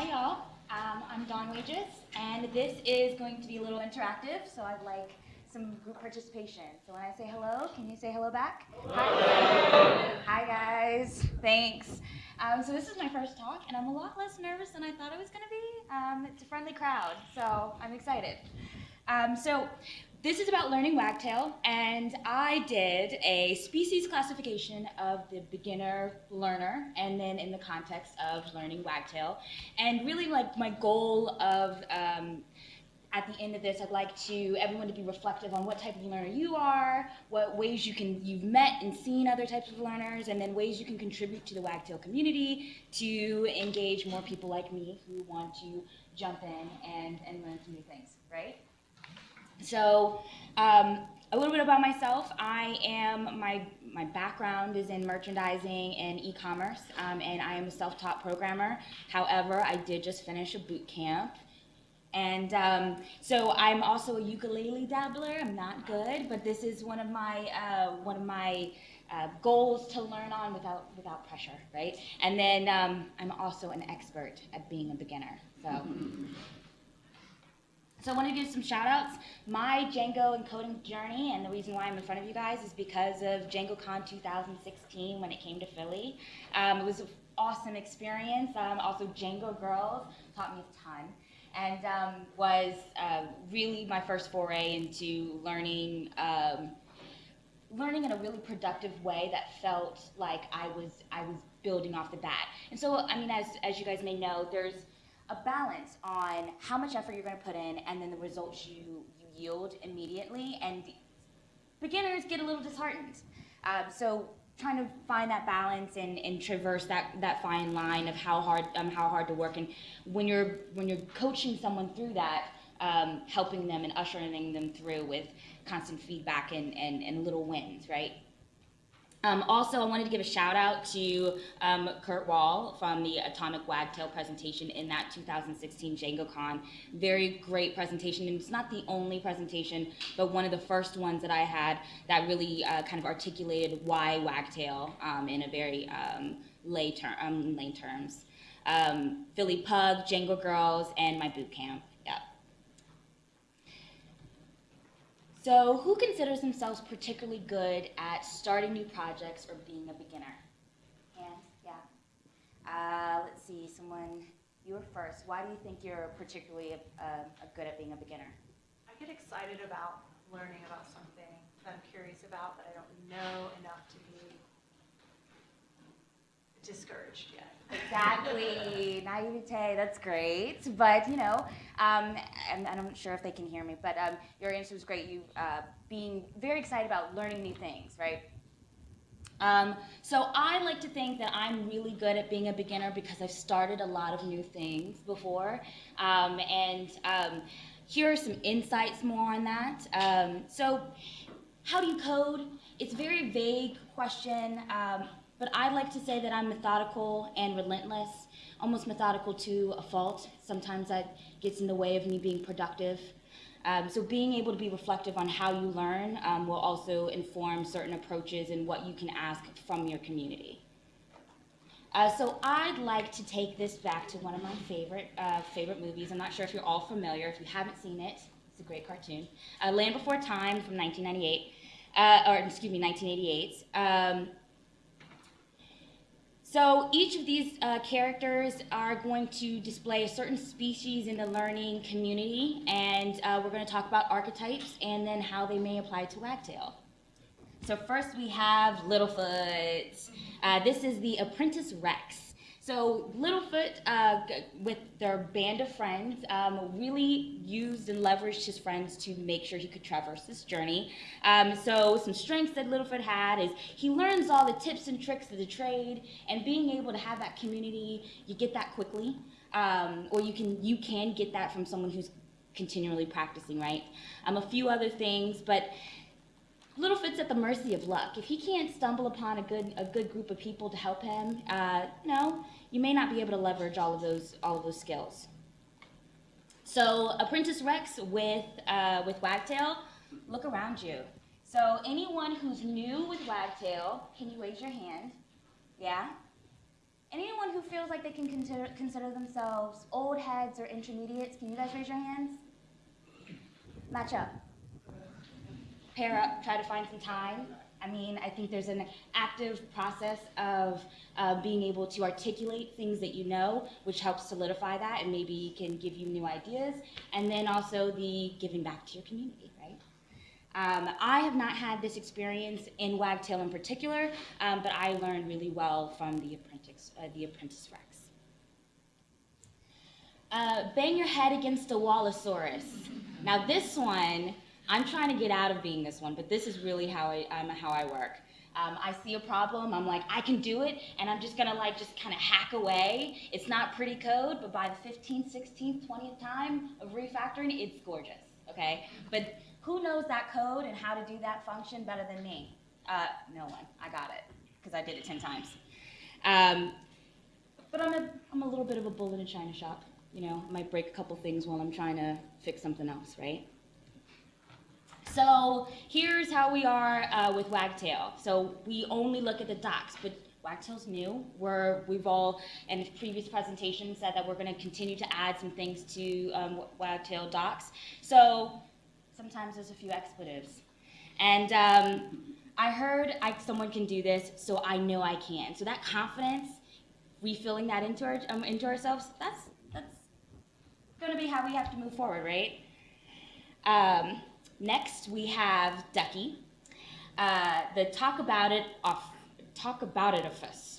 Hi y'all, um, I'm Dawn Wages, and this is going to be a little interactive, so I'd like some group participation. So when I say hello, can you say hello back? Hi. Hi guys, thanks. Um, so this is my first talk, and I'm a lot less nervous than I thought I was gonna be. Um, it's a friendly crowd, so I'm excited. Um, so this is about learning wagtail, and I did a species classification of the beginner learner, and then in the context of learning wagtail. And really, like my goal of um, at the end of this, I'd like to everyone to be reflective on what type of learner you are, what ways you can you've met and seen other types of learners, and then ways you can contribute to the wagtail community to engage more people like me who want to jump in and, and learn some new things, right? So um, a little bit about myself. I am, my, my background is in merchandising and e-commerce, um, and I am a self-taught programmer. However, I did just finish a boot camp. And um, so I'm also a ukulele dabbler. I'm not good, but this is one of my, uh, one of my uh, goals to learn on without, without pressure, right? And then um, I'm also an expert at being a beginner. So. So I want to give some shout outs. My Django encoding journey and the reason why I'm in front of you guys is because of DjangoCon 2016 when it came to Philly. Um, it was an awesome experience. Um, also Django Girls taught me a ton and um, was uh, really my first foray into learning um, learning in a really productive way that felt like I was I was building off the bat. And so I mean as as you guys may know, there's a balance on how much effort you're going to put in and then the results you, you yield immediately. And beginners get a little disheartened. Um, so trying to find that balance and, and traverse that, that fine line of how hard um, how hard to work and when you're when you're coaching someone through that um, helping them and ushering them through with constant feedback and, and, and little wins right um, also, I wanted to give a shout out to um, Kurt Wall from the Atomic Wagtail presentation in that 2016 DjangoCon. Very great presentation, and it's not the only presentation, but one of the first ones that I had that really uh, kind of articulated why wagtail um, in a very um, lay, ter um, lay terms. Um, Philly Pug, Django Girls, and my boot camp. So who considers themselves particularly good at starting new projects or being a beginner? Hands, yeah. Uh, let's see, someone, you were first. Why do you think you're particularly uh, good at being a beginner? I get excited about learning about something that I'm curious about, but I don't know enough to be discouraged yet. Exactly, naivete, that's great. But, you know, um, and, and, I'm not sure if they can hear me, but um, your answer was great. You uh, being very excited about learning new things, right? Um, so I like to think that I'm really good at being a beginner because I've started a lot of new things before. Um, and um, here are some insights more on that. Um, so how do you code? It's a very vague question. But I like to say that I'm methodical and relentless, almost methodical to a fault. Sometimes that gets in the way of me being productive. Um, so being able to be reflective on how you learn um, will also inform certain approaches and what you can ask from your community. Uh, so I'd like to take this back to one of my favorite uh, favorite movies. I'm not sure if you're all familiar. If you haven't seen it, it's a great cartoon. Uh, Land Before Time from 1998, uh, or excuse me, 1988. Um, so each of these uh, characters are going to display a certain species in the learning community, and uh, we're going to talk about archetypes and then how they may apply to wagtail. So first we have Littlefoot. Uh, this is the apprentice Rex. So Littlefoot, uh, with their band of friends, um, really used and leveraged his friends to make sure he could traverse this journey. Um, so some strengths that Littlefoot had is he learns all the tips and tricks of the trade, and being able to have that community, you get that quickly, um, or you can you can get that from someone who's continually practicing, right? Um, a few other things, but Littlefoot's at the mercy of luck. If he can't stumble upon a good a good group of people to help him, uh, you you may not be able to leverage all of those all of those skills. So Apprentice Rex with uh, with Wagtail, look around you. So anyone who's new with Wagtail, can you raise your hand? Yeah? Anyone who feels like they can consider, consider themselves old heads or intermediates, can you guys raise your hands? Match up. Pair up, try to find some time. I mean, I think there's an active process of uh, being able to articulate things that you know, which helps solidify that and maybe can give you new ideas. And then also the giving back to your community, right? Um, I have not had this experience in Wagtail in particular, um, but I learned really well from the apprentice, uh, the apprentice Rex. Uh, bang your head against a Wallosaurus. Now this one, I'm trying to get out of being this one, but this is really how I, um, how I work. Um, I see a problem, I'm like, I can do it, and I'm just gonna like just kind of hack away. It's not pretty code, but by the 15th, 16th, 20th time of refactoring, it's gorgeous, okay? But who knows that code and how to do that function better than me? Uh, no one, I got it, because I did it 10 times. Um, but I'm a, I'm a little bit of a bull in a china shop. You know, I might break a couple things while I'm trying to fix something else, right? So here's how we are uh, with Wagtail. So we only look at the docs, but Wagtail's new. We're, we've all, in previous presentations, said that we're going to continue to add some things to um, Wagtail docs. So sometimes there's a few expletives. And um, I heard I, someone can do this, so I know I can. So that confidence, refilling that into, our, um, into ourselves, that's, that's going to be how we have to move forward, right? Um, next, we have Ducky. Uh, the talk about it off, talk about it of us,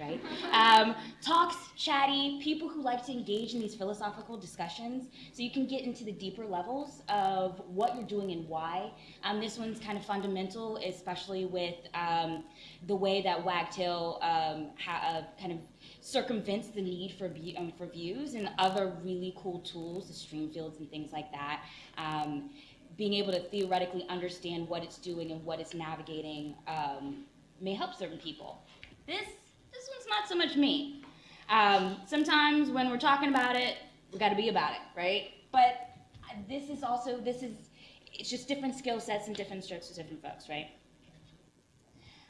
right? Um, talks, chatty, people who like to engage in these philosophical discussions, so you can get into the deeper levels of what you're doing and why. Um, this one's kind of fundamental, especially with um, the way that Wagtail um, uh, kind of circumvents the need for, um, for views and other really cool tools, the stream fields and things like that. Um, being able to theoretically understand what it's doing and what it's navigating um, may help certain people. This, one's not so much me. Um, sometimes when we're talking about it, we got to be about it, right? But this is also, this is, it's just different skill sets and different strokes for different folks, right?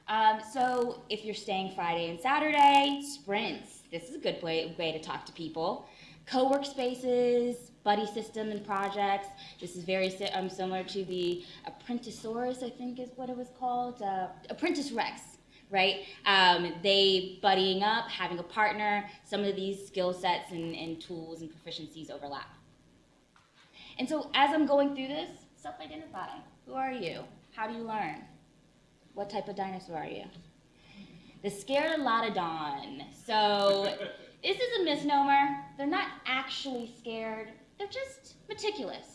Um, so if you're staying Friday and Saturday, sprints. This is a good way, way to talk to people. Co-work spaces, buddy system and projects. This is very um, similar to the Apprenticesaurus, I think is what it was called. Uh, Apprentice Rex, right? Um, they buddying up, having a partner. Some of these skill sets and, and tools and proficiencies overlap. And so as I'm going through this, self-identify. Who are you? How do you learn? What type of dinosaur are you? The Scarodolodon. So this is a misnomer. They're not actually scared. They're just meticulous.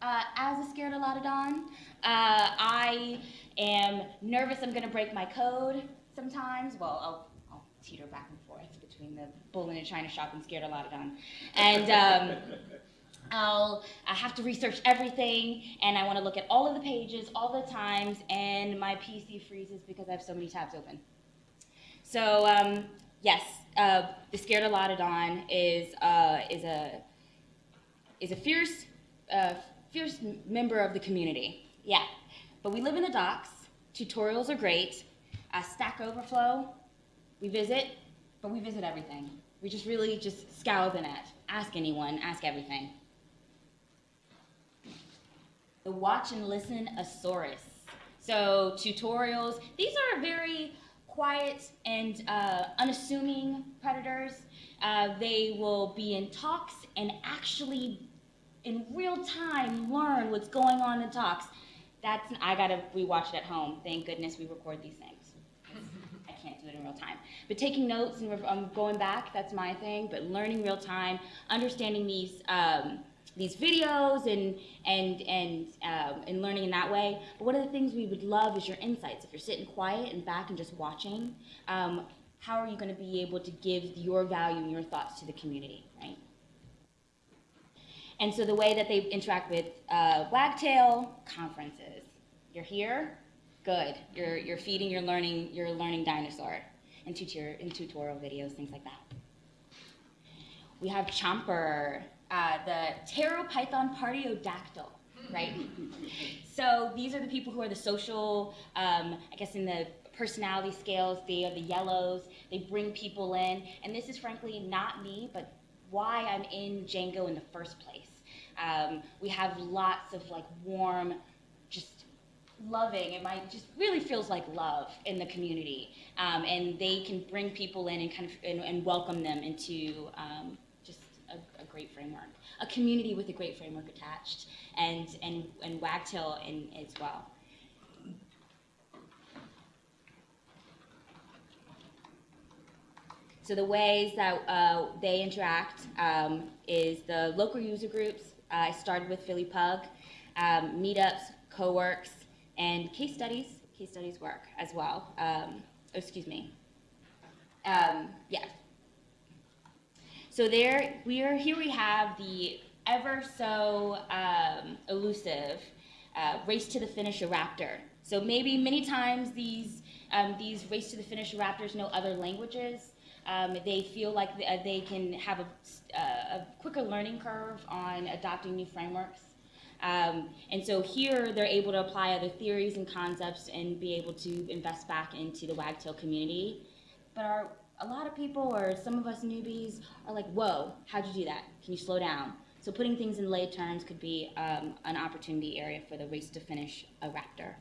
Uh, as a Scarodolodon, uh, I am nervous I'm going to break my code sometimes. Well, I'll, I'll, teeter back and forth between the bull in a china shop and scared Scarodolodon. And um, I'll I have to research everything, and I want to look at all of the pages all the times, and my PC freezes because I have so many tabs open. So um, yes, uh, the Scarodolodon is uh, is a is a fierce uh, fierce member of the community. Yeah, but we live in the docs. Tutorials are great. Uh, Stack Overflow, we visit, but we visit everything. We just really just scour the net. Ask anyone. Ask everything the watch and listen Asaurus. So tutorials, these are very quiet and uh, unassuming predators. Uh, they will be in talks and actually in real time learn what's going on in talks. That's, I gotta rewatch it at home. Thank goodness we record these things. I can't do it in real time. But taking notes and um, going back, that's my thing. But learning real time, understanding these um, these videos and and and um, and learning in that way. But one of the things we would love is your insights. If you're sitting quiet and back and just watching, um, how are you going to be able to give your value and your thoughts to the community, right? And so the way that they interact with uh, Wagtail conferences, you're here, good. You're you're feeding your learning your learning dinosaur, and tutorial in tutorial videos, things like that. We have Chomper, uh, the Pteropython partiodactyl, right? so these are the people who are the social, um, I guess in the personality scales. They are the yellows. They bring people in, and this is frankly not me, but why I'm in Django in the first place. Um, we have lots of like warm, just loving. It might just really feels like love in the community, um, and they can bring people in and kind of and, and welcome them into um, just a, a, great framework, a community with a great framework attached, and and and Wagtail in as well. So the ways that uh, they interact um, is the local user groups. I started with Philly Pug, um, meetups, co-works, and case studies. Case studies work as well. Um, oh, excuse me. Um, yeah. So there, we are here. We have the ever so um, elusive uh, race to the finish raptor. So maybe many times these um, these race to the finish raptors know other languages. Um, they feel like uh, they can have a, uh, a, quicker learning curve on adopting new frameworks. Um, and so here they're able to apply other theories and concepts and be able to invest back into the wagtail community. But our, a lot of people or some of us newbies are like, whoa, how'd you do that? Can you slow down? So putting things in lay terms could be um, an opportunity area for the race to finish a raptor.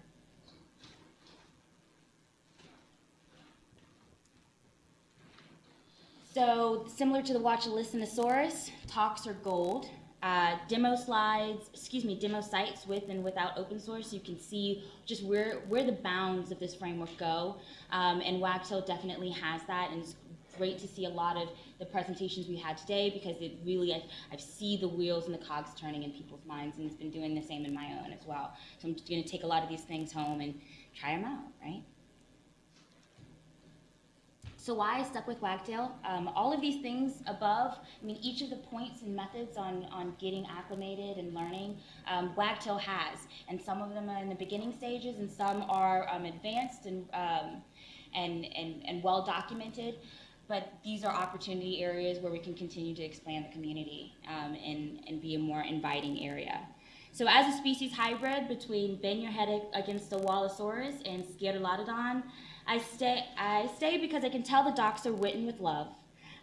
So similar to the Watch a Listenosaurus, talks are gold. Uh, demo slides, excuse me, demo sites with and without open source, you can see just where, where the bounds of this framework go. Um, and Wagtail definitely has that, and it's great to see a lot of the presentations we had today because it really, I, I see the wheels and the cogs turning in people's minds, and it's been doing the same in my own as well. So I'm just going to take a lot of these things home and try them out, right? So why I stuck with Wagtail? Um, all of these things above, I mean, each of the points and methods on, on getting acclimated and learning, um, Wagtail has. And some of them are in the beginning stages and some are um, advanced and, um, and, and, and well documented. But these are opportunity areas where we can continue to expand the community um, and, and be a more inviting area. So as a species hybrid between bang your head against the Wallosaurus and Scarlodon, I stay, I stay because I can tell the docs are written with love.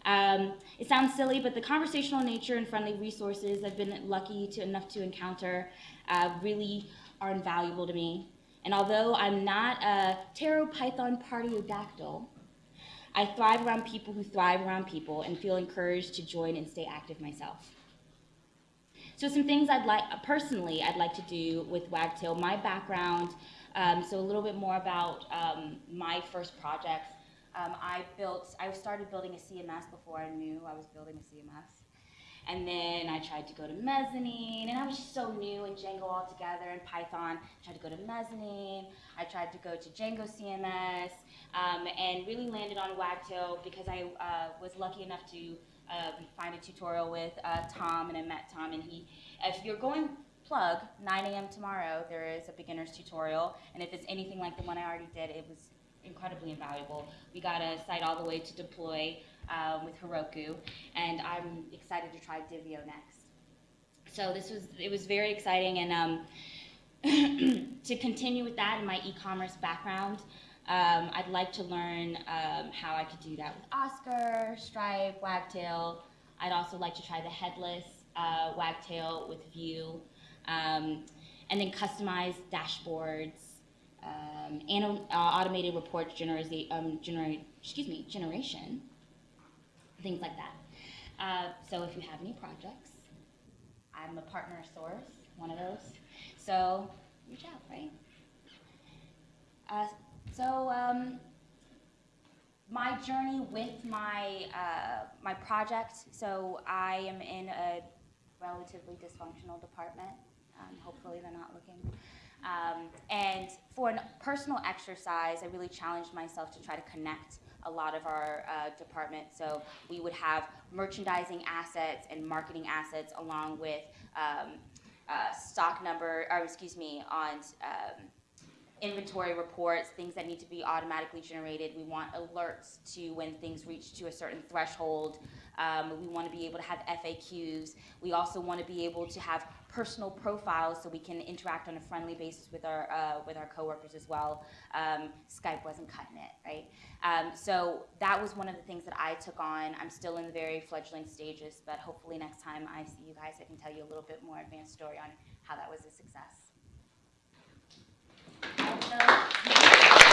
Um, it sounds silly, but the conversational nature and friendly resources I've been lucky to enough to encounter uh, really are invaluable to me. And although I'm not a pteropython partiodactyl, I thrive around people who thrive around people and feel encouraged to join and stay active myself. So some things I'd like, personally, I'd like to do with Wagtail, my background, um, so a little bit more about um, my first projects. Um, I built, I started building a CMS before I knew I was building a CMS. And then I tried to go to mezzanine, and I was just so new in Django altogether and Python. I tried to go to mezzanine. I tried to go to Django CMS, um, and really landed on Wagtail because I uh, was lucky enough to uh, find a tutorial with uh, Tom, and I met Tom, and he, if you're going plug, 9 a.m. tomorrow, there is a beginner's tutorial, and if it's anything like the one I already did, it was incredibly invaluable. We got a site all the way to deploy um, with Heroku, and I'm excited to try Divio next. So this was, it was very exciting, and um, to continue with that in my e-commerce background, um, I'd like to learn um, how I could do that with Oscar, Stripe, Wagtail. I'd also like to try the headless uh, Wagtail with Vue. Um, and then customized dashboards, um, and uh, automated reports generate, um, excuse me, generation, things like that. Uh, so if you have any projects, I'm a partner source, one of those. So reach out, right? Uh, so um, my journey with my uh, my project. So I am in a relatively dysfunctional department. Hopefully they're not looking. Um, and for a personal exercise, I really challenged myself to try to connect a lot of our uh, department. So we would have merchandising assets and marketing assets along with um, uh, stock number, or excuse me, on um, inventory reports, things that need to be automatically generated. We want alerts to when things reach to a certain threshold Um, we want to be able to have FAQs. We also want to be able to have personal profiles so we can interact on a friendly basis with our uh, with our coworkers as well. Um, Skype wasn't cutting it, right? Um, so that was one of the things that I took on. I'm still in the very fledgling stages, but hopefully next time I see you guys, I can tell you a little bit more advanced story on how that was a success. Also-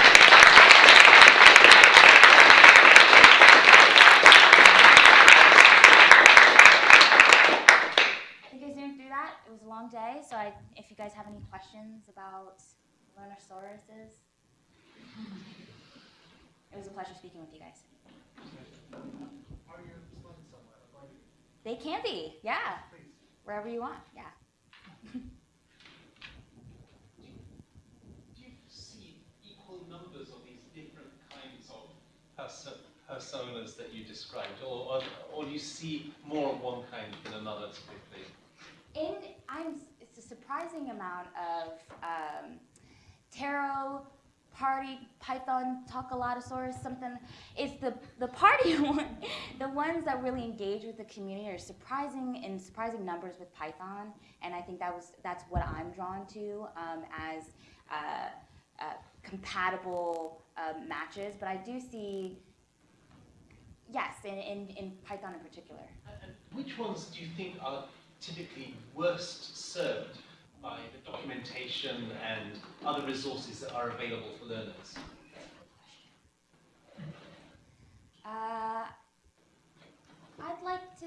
I think I zoomed through that. It was a long day, so I, if you guys have any questions about Learnosauruses, it was a pleasure speaking with you guys. You They can be, yeah, please. wherever you want, yeah. Do you see equal numbers of these different kinds of perso- personas that you described, or, or, or do you see more of one kind than another typically? Surprising amount of um, tarot, party, python, talkalatosaurus, something. It's the the party one, the ones that really engage with the community are surprising in surprising numbers with python, and I think that was that's what I'm drawn to um, as uh, uh, compatible uh, matches. But I do see. Yes, in, in, in Python in particular. Which ones do you think are typically worst served by the documentation and other resources that are available for learners? Uh, I'd like to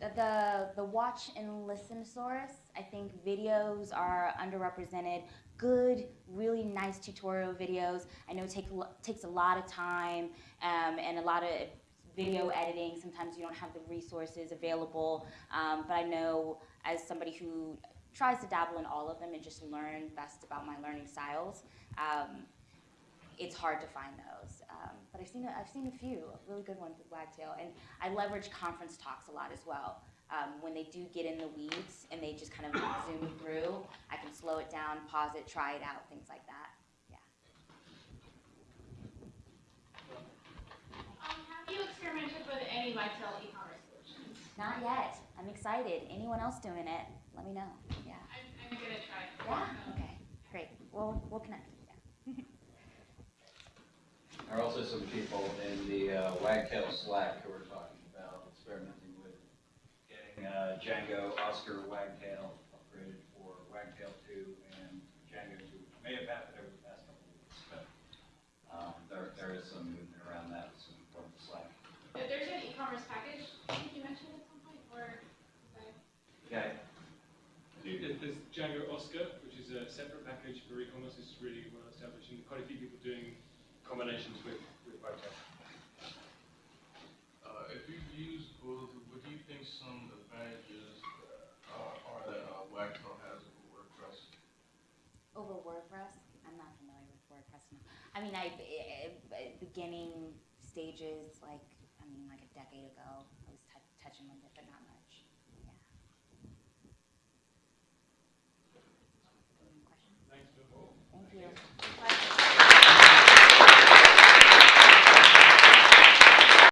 the the the watch and listen source. I think videos are underrepresented. Good, really nice tutorial videos. I know take, takes a lot of time um, and a lot of video editing. Sometimes you don't have the resources available. Um, but I know as somebody who tries to dabble in all of them and just learn best about my learning styles. Um, it's hard to find those. Um, but I've seen a, I've seen a few really good ones with Wagtail, and I leverage conference talks a lot as well. Um, when they do get in the weeds and they just kind of zoom through, I can slow it down, pause it, try it out, things like that. Um, have you experimented with any Wagtail e-commerce solutions? Not yet. I'm excited. Anyone else doing it? Let me know. Yeah. I'm, I'm gonna try. Yeah. Okay. Great. We'll we'll connect. Yeah. There are also some people in the uh, Wagtail Slack who are talking about experimenting with getting uh, Django Oscar Wagtail upgraded for Wagtail 2 and Django 2, which may have happened over the past couple of weeks, but um, there, there is some movement around that, some from the Slack. If there's an e-commerce package, I think you mentioned at some point, or, okay. Okay, There's there's Django Oscar, which is a separate package for e-commerce. is really well established, and quite a few people doing combinations with with Wagtail. Uh, if you use both, what do you think some advantages uh, are that uh, Wagtail has over WordPress? Over WordPress, I'm not familiar with WordPress. No. I mean, I eh, eh, beginning stages, like I mean, like a decade ago, I was tou touching with it, but not much.